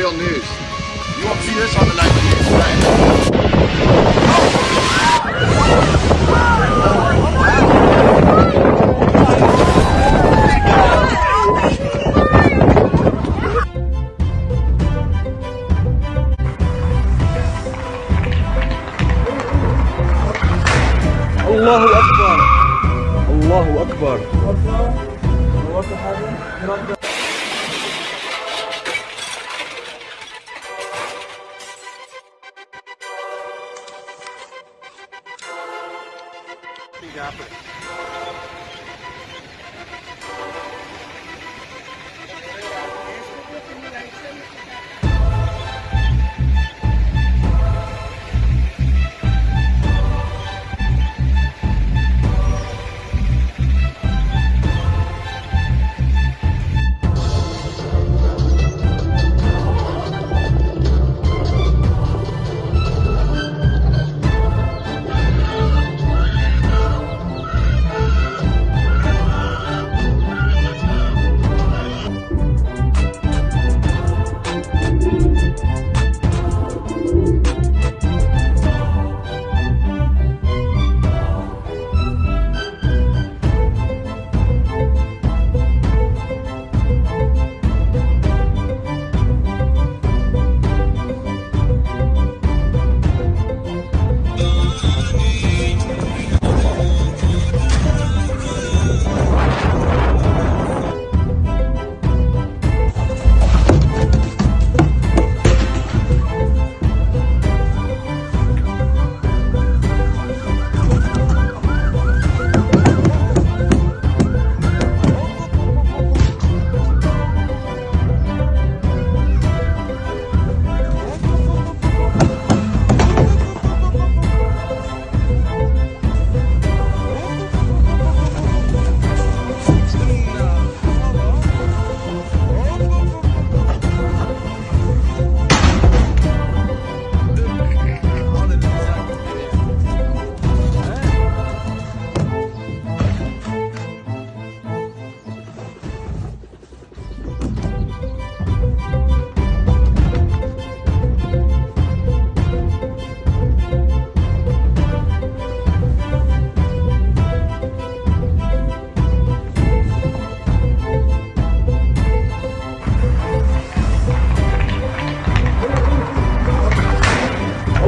real news. You won't see this on the night news, Allahu Akbar. Allahu Akbar. Pretty rapid.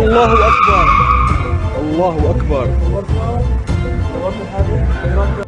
الله أكبر. الله أكبر.